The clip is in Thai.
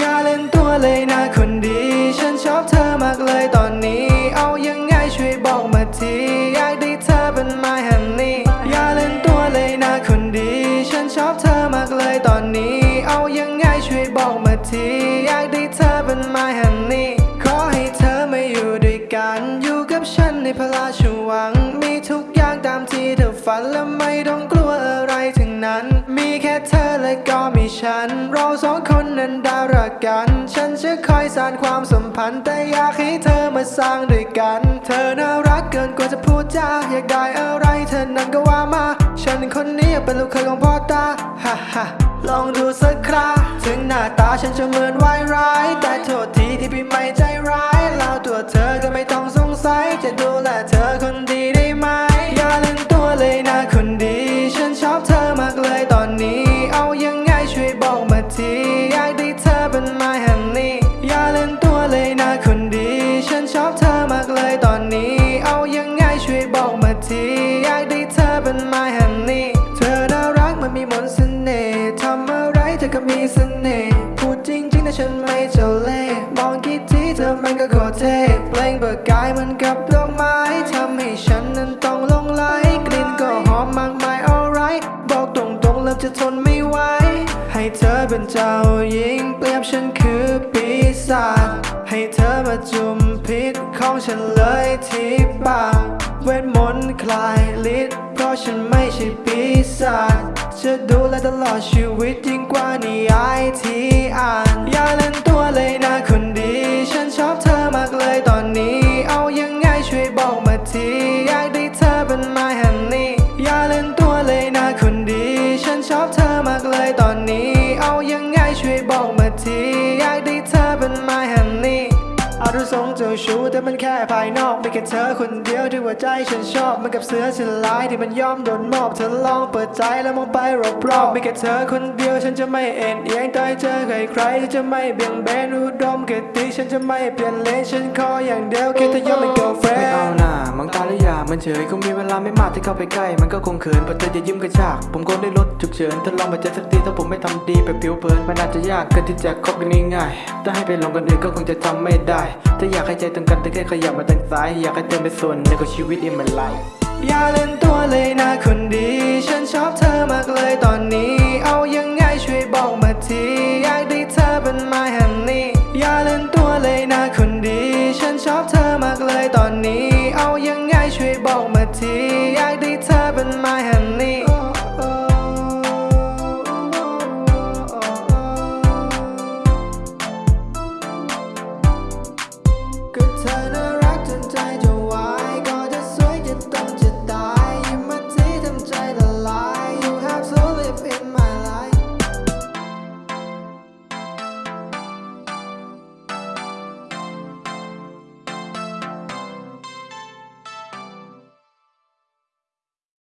อย่าเล่นตัวเลยนะคนดี ฉันชอบเธอมากเลยตอนนี้ เอายังไงช่วยบอกมาที อยากได้เธอเป็น my honey อย่าเล่นตัวเลยนะคนดี ฉันชอบเธอมากเลยตอนนี้ เอายังไงช่วยบอกมาที อยากได้เธอเป็น my honey ขอใต้องกลัวอะไรทั้งนั้น มีแค่เธอและก็มีฉัน เราสองคนนั้นด้รักกัน ฉันจะคอยสานความสัมพันธ์ แต่อยากให้เธอมาสร้างด้วยกัน เธอน่ารักเกินกว่าจะพูดจาอยากได้อะไรเธอนั้นก็ว่ามา ฉันคนนี้อยากเป็นลูกเคยของพ่อตาฮ่าฮ่าลองดูสักคราถึงหน้าตาฉันจะเหมือนวายร้าย แต่โทษทีที่พี่ไม่ใจร้ายแล้วตัวเธอ อะไรเธอก็มีเสน่ห์พูดจริงๆนะฉันไม่เจ้าเล่ห์มองกี่ทีเธอมันก็โคตรเท่เปล่งเบิกกายเหมันกับดอกไม้ทำให้ฉันนั้นต้องหลงไหลกลิ่นก็หอมมากมาย alright บอกตรงๆเริ่มจะทนไม่ไหวให้เธอเป็นเจ้าหญิงเปรียบฉันคือปีศาจให้เธอมาจุ่มพิษของฉันเลยที่ปากเวทมนต์คลายฤทธิ์ ราะฉันไม่ใช่ปีศาจจะดูแลตลอดชีวิตยิ่งกว่านิยายที่อ่าน อย่าเล่นตัวเลยนะคนดี ฉันชอบเธอมากเลยตอนนี้ เอายังไงช่วยบอกมาทีอยากได้เธอเป็น my honey อย่าเล่นตัวเลยนะคนดี ฉันชอบเธอมากเลยตอนนี้ เอายังไงช่วยบอกมาทีอยากได้เธอเป็น my honey เอาดูทรงเจ้าชู้แต่มันแค่ภายนอกไมีแค่เธอคนเดียวที่หัวใจฉันชอบมันกับเสือฉลายที่มันยอมโดนมอบเธอลองเปิดใจแล้วมองไปรอบๆไมีแค่เธอคนเดียวฉันจะไม่เอ็นเอียงต่อยเจอใครใครๆจะไม่เบี่ยงเบนอุดมเกติฉันจะไม่เปลี่ยนเลนฉันขออย่างเดียวแค่เธอยอมเป็น girlfriend ไม่เอาหน่ามังตาและยามันเฉยคงมีเวลาไม่มากที่เข้าไปใกล้มันก็คงเขินพราะเธอจะยิ้มกระชากผมคงได้ลดฉุกเฉินถ้าลองมาเจอสักทีถ้าผมไม่ทำดีแบบผิวเผินมันอาจจะยากเกินที่จะคบกันง่ายๆถ้าให้ไปลองกันอื่นก็คงจะทำไม่ได้ถ้าอยากให้ใจตรงกันแต่แค่ขยับมาทางซ้าย อยากให้เธอเป็นส่วนในของชีวิต in my life อย่าเล่นตัวเลยนะคนดี ฉันชอบเธอมากเลยตอนนี้ เอายัง ก็เธอน่า